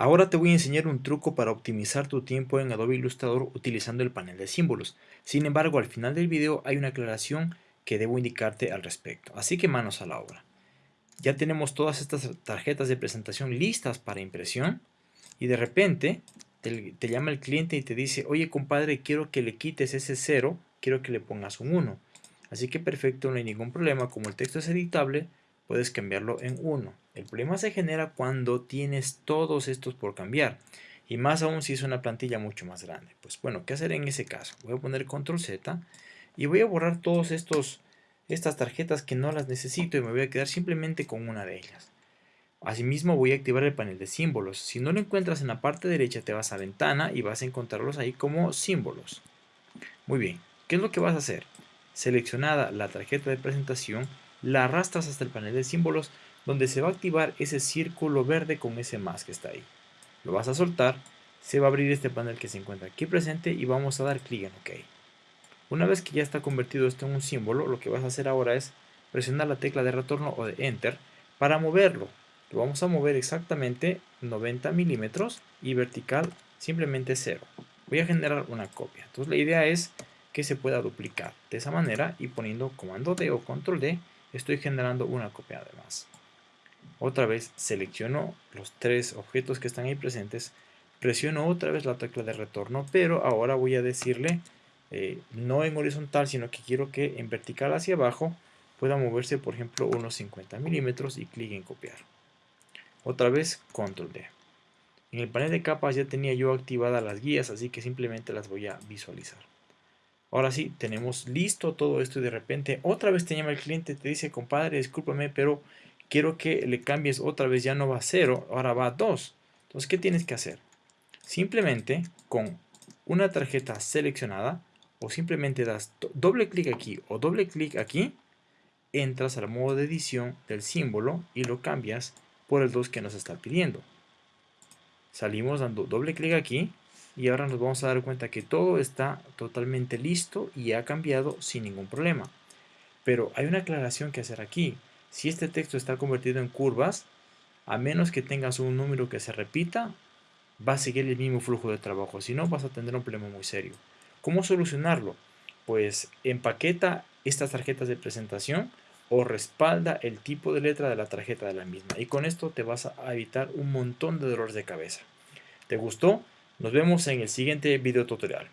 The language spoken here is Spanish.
Ahora te voy a enseñar un truco para optimizar tu tiempo en Adobe Illustrator utilizando el panel de símbolos. Sin embargo, al final del video hay una aclaración que debo indicarte al respecto. Así que manos a la obra. Ya tenemos todas estas tarjetas de presentación listas para impresión y de repente te, llama el cliente y te dice, oye compadre, quiero que le quites ese 0, quiero que le pongas un 1. Así que perfecto, no hay ningún problema, como el texto es editable, puedes cambiarlo en 1. El problema se genera cuando tienes todos estos por cambiar. Y más aún si es una plantilla mucho más grande. Pues bueno, ¿qué hacer en ese caso? Voy a poner control Z y voy a borrar todos estos estas tarjetas que no las necesito y me voy a quedar simplemente con una de ellas. Asimismo voy a activar el panel de símbolos. Si no lo encuentras en la parte derecha te vas a ventana y vas a encontrarlos ahí como símbolos. Muy bien, ¿qué es lo que vas a hacer? Seleccionada la tarjeta de presentación, la arrastras hasta el panel de símbolos donde se va a activar ese círculo verde con ese más que está ahí. Lo vas a soltar, se va a abrir este panel que se encuentra aquí presente y vamos a dar clic en OK. Una vez que ya está convertido esto en un símbolo, lo que vas a hacer ahora es presionar la tecla de retorno o de Enter para moverlo. Lo vamos a mover exactamente 90 milímetros y vertical simplemente 0. Voy a generar una copia. Entonces la idea es que se pueda duplicar de esa manera y poniendo comando D o control D estoy generando una copia además. Otra vez selecciono los tres objetos que están ahí presentes, presiono otra vez la tecla de retorno, pero ahora voy a decirle eh, no en horizontal, sino que quiero que en vertical hacia abajo pueda moverse, por ejemplo, unos 50 milímetros y clic en copiar. Otra vez, control D. En el panel de capas ya tenía yo activadas las guías, así que simplemente las voy a visualizar. Ahora sí, tenemos listo todo esto y de repente otra vez te llama el cliente, te dice, compadre, discúlpame, pero quiero que le cambies otra vez, ya no va a 0, ahora va a 2. Entonces, ¿qué tienes que hacer? Simplemente con una tarjeta seleccionada o simplemente das doble clic aquí o doble clic aquí, entras al modo de edición del símbolo y lo cambias por el 2 que nos está pidiendo. Salimos dando doble clic aquí y ahora nos vamos a dar cuenta que todo está totalmente listo y ha cambiado sin ningún problema. Pero hay una aclaración que hacer aquí. Si este texto está convertido en curvas, a menos que tengas un número que se repita, va a seguir el mismo flujo de trabajo. Si no, vas a tener un problema muy serio. ¿Cómo solucionarlo? Pues empaqueta estas tarjetas de presentación o respalda el tipo de letra de la tarjeta de la misma. Y con esto te vas a evitar un montón de dolores de cabeza. ¿Te gustó? Nos vemos en el siguiente video tutorial.